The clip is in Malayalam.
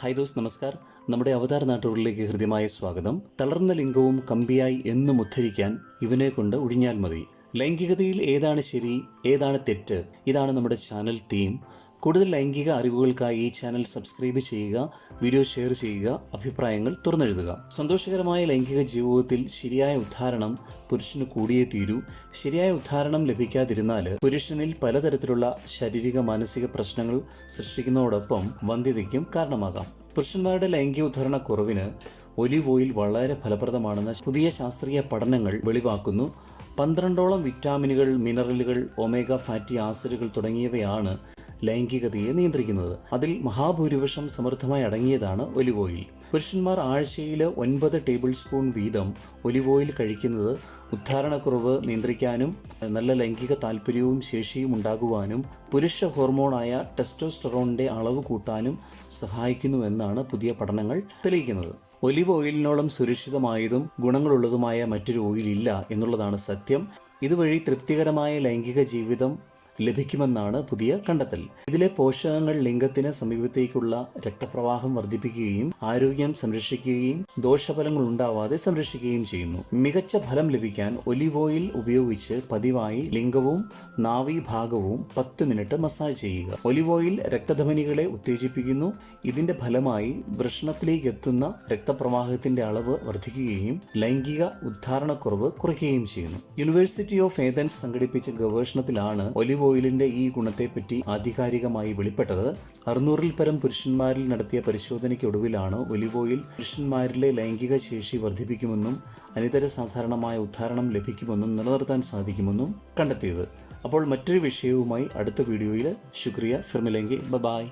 ഹായ് ദോസ് നമസ്കാർ. നമ്മുടെ അവതാർ നാട്ടുകളിലേക്ക് ഹൃദ്യമായ സ്വാഗതം. തളർന്ന ലിംഗവും കമ്പിയായി എന്നും ഉദ്ധരിക്കാൻ ഇവനെ കൊണ്ട് ഒഴിഞ്ഞാൽ മതി. ലൈംഗികതയിൽ ഏതാണ് ശരി ഏതാണ് തെറ്റ്? ഇതാണ് നമ്മുടെ ചാനൽ തീം. കൂടുതൽ ലൈംഗിക അറിവുകൾക്കായി ഈ ചാനൽ സബ്സ്ക്രൈബ് ചെയ്യുക വീഡിയോ ഷെയർ ചെയ്യുക അഭിപ്രായങ്ങൾ തുറന്നെഴുതുക. സന്തോഷകരമായ ലൈംഗിക ജീവിതത്തിൽ ശരിയായ ഉദ്ധാരണം പുരുഷന് കൂടിയേ തീരൂ. ശരിയായ ഉദ്ധാരണം ലഭിക്കാതിരുന്നാൽ പുരുഷനിൽ പലതരത്തിലുള്ള ശാരീരിക മാനസിക പ്രശ്നങ്ങൾ സൃഷ്ടിക്കുന്നതോടൊപ്പം വന്ധ്യതയ്ക്കും കാരണമാകാം. പുരുഷന്മാരുടെ ലൈംഗിക ഉദ്ധാരണ കുറവിന് ഒലിവ് ഓയിൽ വളരെ ഫലപ്രദമാണെന്ന് പുതിയ ശാസ്ത്രീയ പഠനങ്ങൾ വെളിവാക്കുന്നു. പന്ത്രണ്ടോളം വിറ്റാമിനുകൾ മിനറലുകൾ ഒമേഗ ഫാറ്റി ആസിഡുകൾ തുടങ്ങിയവയാണ് ലൈംഗികതയെ നിയന്ത്രിക്കുന്നത്. അതിൽ മഹാഭൂരിപക്ഷം സമൃദ്ധമായി അടങ്ങിയതാണ് ഒലിവ് ഓയിൽ. പുരുഷന്മാർ ആഴ്ചയിൽ ഒൻപത് ടേബിൾ സ്പൂൺ വീതം ഒലിവ് ഓയിൽ കഴിക്കുന്നത് ഉദ്ധാരണക്കുറവ് നിയന്ത്രിക്കാനും നല്ല ലൈംഗിക താല്പര്യവും ശേഷിയും ഉണ്ടാകുവാനും പുരുഷ ഹോർമോണായ ടെസ്റ്റോസ്റ്ററോണിന്റെ അളവ് കൂട്ടാനും സഹായിക്കുന്നുവെന്നാണ് പുതിയ പഠനങ്ങൾ തെളിയിക്കുന്നത്. ഒലിവ് ഓയിലിനോളം സുരക്ഷിതമായതും ഗുണങ്ങളുള്ളതുമായ മറ്റൊരു ഓയിലില്ല എന്നുള്ളതാണ് സത്യം. ഇതുവഴി തൃപ്തികരമായ ലൈംഗിക ജീവിതം ലഭിക്കുമെന്നാണ് പുതിയ കണ്ടെത്തൽ. ഇതിലെ പോഷകങ്ങൾ ലിംഗത്തിന് സമീപത്തേക്കുള്ള രക്തപ്രവാഹം വർദ്ധിപ്പിക്കുകയും ആരോഗ്യം സംരക്ഷിക്കുകയും ദോഷഫലങ്ങൾ ഉണ്ടാവാതെ സംരക്ഷിക്കുകയും ചെയ്യുന്നു. മികച്ച ഫലം ലഭിക്കാൻ ഒലിവ് ഓയിൽ ഉപയോഗിച്ച് പതിവായി ലിംഗവും നാവീഭാഗവും പത്ത് മിനിറ്റ് മസാജ് ചെയ്യുക. ഒലിവ് ഓയിൽ രക്തധമനികളെ ഉത്തേജിപ്പിക്കുന്നു. ഇതിന്റെ ഫലമായി വൃഷണത്തിലേക്ക് എത്തുന്ന രക്തപ്രവാഹത്തിന്റെ അളവ് വർദ്ധിക്കുകയും ലൈംഗിക ഉദ്ധാരണക്കുറവ് കുറയ്ക്കുകയും ചെയ്യുന്നു. യൂണിവേഴ്സിറ്റി ഓഫ് ഏതൻസ് സംഘടിപ്പിച്ച ഗവേഷണത്തിലാണ് ഒലിവ് ഓയിലിന്റെ ഈ ഗുണത്തെപ്പറ്റി ആധികാരികമായി വെളിപ്പെട്ടത് അറുന്നൂറിൽ പരം പുരുഷന്മാരിൽ നടത്തിയ പരിശോധനയ്ക്കൊടുവിലാണ് ഒലിവ് ഓയിൽ പുരുഷന്മാരിലെ ലൈംഗിക ശേഷി വർദ്ധിപ്പിക്കുമെന്നും അനിതര സാധാരണമായ ഉദ്ധാരണം ലഭിക്കുമെന്നും നിലനിർത്താൻ സാധിക്കുമെന്നും കണ്ടെത്തിയത്. അപ്പോൾ മറ്റൊരു വിഷയവുമായി അടുത്ത വീഡിയോയിൽ. ശുക്രിയ. ഫിർമിലെങ്കി. ബ ബായ്